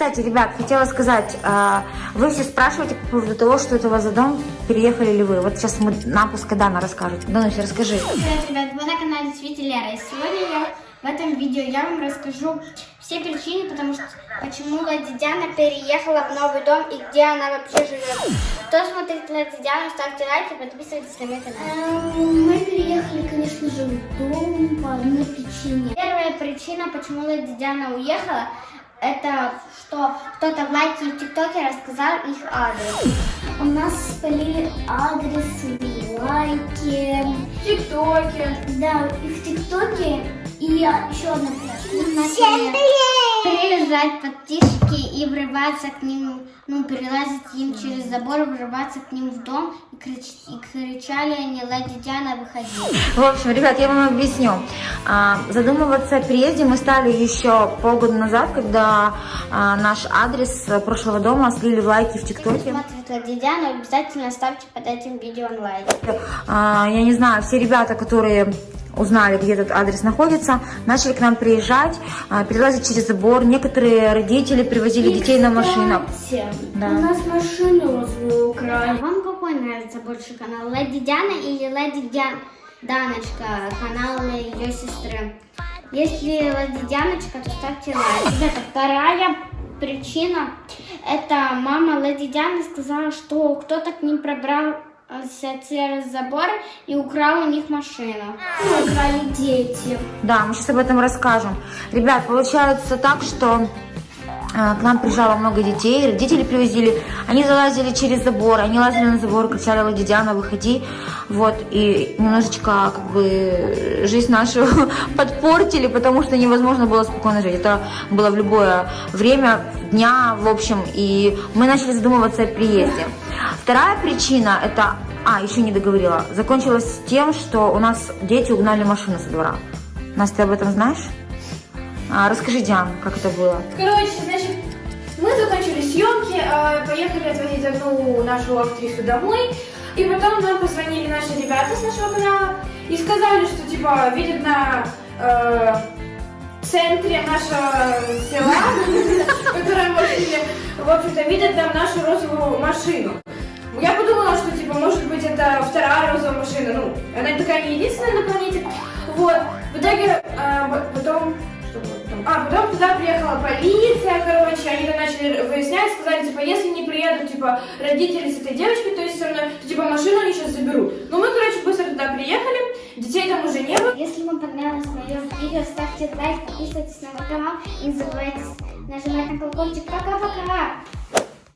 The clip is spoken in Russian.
Кстати, ребят, хотела сказать, а, вы все спрашиваете по поводу того, что это у вас за дом, переехали ли вы. Вот сейчас мы нам пускай Дана расскажет. Дануся, расскажи. Привет, ребят, вы на канале Свити Лера. И сегодня я в этом видео я вам расскажу все причины, потому что почему Лади Диана переехала в новый дом и где она вообще живет. Кто смотрит Лади Диану, ставьте лайки, подписывайтесь на мой канал. Эм, Мы переехали, конечно же, в дом по одной причине. Первая причина, почему Лади Диана уехала, это что кто-то в лайке и в ТикТоке рассказал их адрес. У нас спалили адрес в лайке. В ТикТоке. Да, и в ТикТоке. И еще одна причина. Всем Приезжать подписчики и врываться к ним, ну, перелазить им через забор, врываться к ним в дом. И, крич- и кричали они, Лади Диана, выходи. В общем, ребят, я вам объясню. А, Задумываться о переезде мы стали еще полгода назад, когда а, наш адрес прошлого дома слили в лайки в ТикТоке. смотрите Лади Диану, обязательно ставьте под этим видео лайк. А, Я не знаю, все ребята, которые узнали, где этот адрес находится, начали к нам приезжать, а, перелазить через забор. Некоторые родители привозили детей на машинах. Кстати, Да. У нас машину розовую А украли. вам какой нравится больше канал? Леди Диана или Леди Диан... Даночка, канал ее сестры? Если Леди Дианочка, то ставьте лайк. Ребята, вторая причина, это мама Леди Дианы сказала, что кто-то к ним пробрался через забор и украл у них машину. Украли дети. Да, мы сейчас об этом расскажем. Ребят, получается так, что к нам приезжало много детей, родители привозили, они залазили через забор, они лазили на забор, кричали, Лади Диана, выходи, вот, и немножечко, как бы, жизнь нашу подпортили, потому что невозможно было спокойно жить, это было в любое время дня, в общем, и мы начали задумываться о приезде. Вторая причина, это, а, еще не договорила, закончилась тем, что у нас дети угнали машину со двора. Настя, ты об этом знаешь? А, расскажи, Диан, как это было. Короче, съемки, э, поехали отвозить одну нашу актрису домой, и потом нам позвонили наши ребята с нашего канала и сказали, что типа видят на э, центре нашего села, которое мы жили, в общем-то, видят там нашу розовую машину. Я подумала, что типа может быть это вторая розовая машина, ну, она такая не единственная на планете. Вот. В итоге б- потом что потом? А, потом туда приехала полиция, короче, они там начали выяснять, сказали, типа, если не приедут, типа, родители с этой девочкой, то есть со мной, то, типа, машину они сейчас заберут. Ну, мы, короче, быстро туда приехали, детей там уже не было. Если вам понравилось мое видео, ставьте лайк, подписывайтесь на мой канал и не забывайте нажимать на колокольчик. Пока-пока!